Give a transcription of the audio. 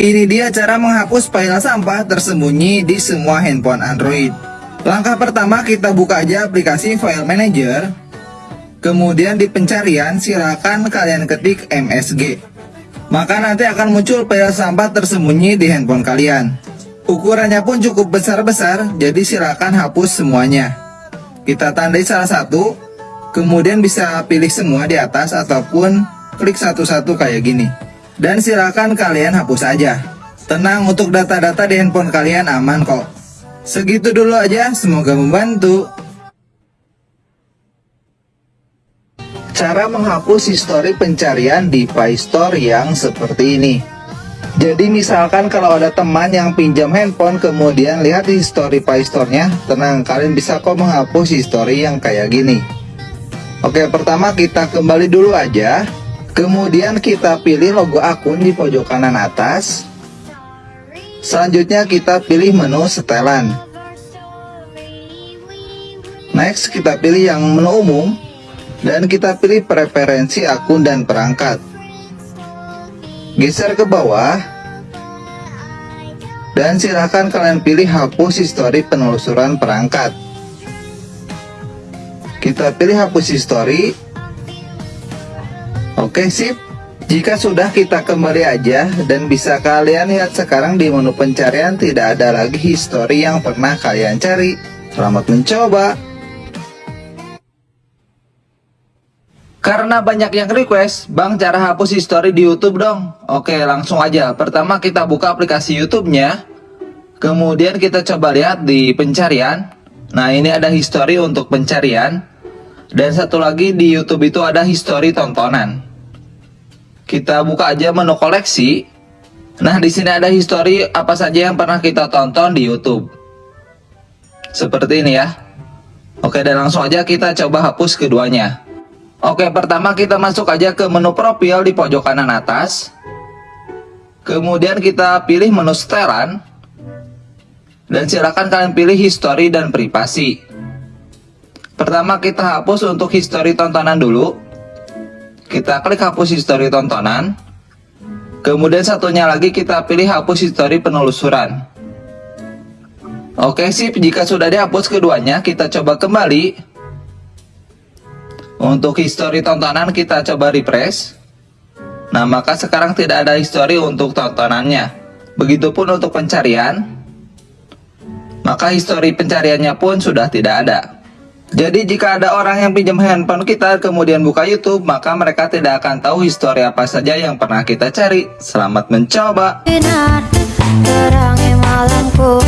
Ini dia cara menghapus file sampah tersembunyi di semua handphone Android. Langkah pertama kita buka aja aplikasi File Manager. Kemudian di pencarian silakan kalian ketik MSG. Maka nanti akan muncul file sampah tersembunyi di handphone kalian. Ukurannya pun cukup besar-besar, jadi silakan hapus semuanya. Kita tandai salah satu, kemudian bisa pilih semua di atas ataupun klik satu-satu kayak gini. Dan silakan kalian hapus aja. Tenang untuk data-data di handphone kalian aman kok. Segitu dulu aja, semoga membantu. Cara menghapus histori pencarian di Play Store yang seperti ini. Jadi misalkan kalau ada teman yang pinjam handphone kemudian lihat di history Play Store-nya, tenang kalian bisa kok menghapus history yang kayak gini. Oke, pertama kita kembali dulu aja Kemudian kita pilih logo akun di pojok kanan atas. Selanjutnya kita pilih menu setelan. Next kita pilih yang menu umum dan kita pilih preferensi akun dan perangkat. Geser ke bawah dan silahkan kalian pilih hapus histori penelusuran perangkat. Kita pilih hapus histori Oke sip. Jika sudah kita kembali aja dan bisa kalian lihat sekarang di menu pencarian tidak ada lagi history yang pernah kalian cari. Selamat mencoba. Karena banyak yang request, Bang cara hapus history di YouTube dong. Oke langsung aja. Pertama kita buka aplikasi YouTube-nya. Kemudian kita coba lihat di pencarian. Nah ini ada history untuk pencarian. Dan satu lagi di YouTube itu ada history tontonan kita buka aja menu koleksi. Nah, di sini ada history apa saja yang pernah kita tonton di YouTube. Seperti ini ya. Oke, dan langsung aja kita coba hapus keduanya. Oke, pertama kita masuk aja ke menu profil di pojok kanan atas. Kemudian kita pilih menu setelan. Dan silakan kalian pilih history dan privasi. Pertama kita hapus untuk history tontonan dulu. Kita klik hapus histori tontonan. Kemudian satunya lagi kita pilih hapus histori penelusuran. Oke sip, jika sudah dihapus keduanya, kita coba kembali. Untuk histori tontonan kita coba refresh. Nah, maka sekarang tidak ada histori untuk tontonannya. Begitupun untuk pencarian. Maka histori pencariannya pun sudah tidak ada. Jadi jika ada orang yang pinjam handphone kita kemudian buka YouTube, maka mereka tidak akan tahu histori apa saja yang pernah kita cari. Selamat mencoba. Malamku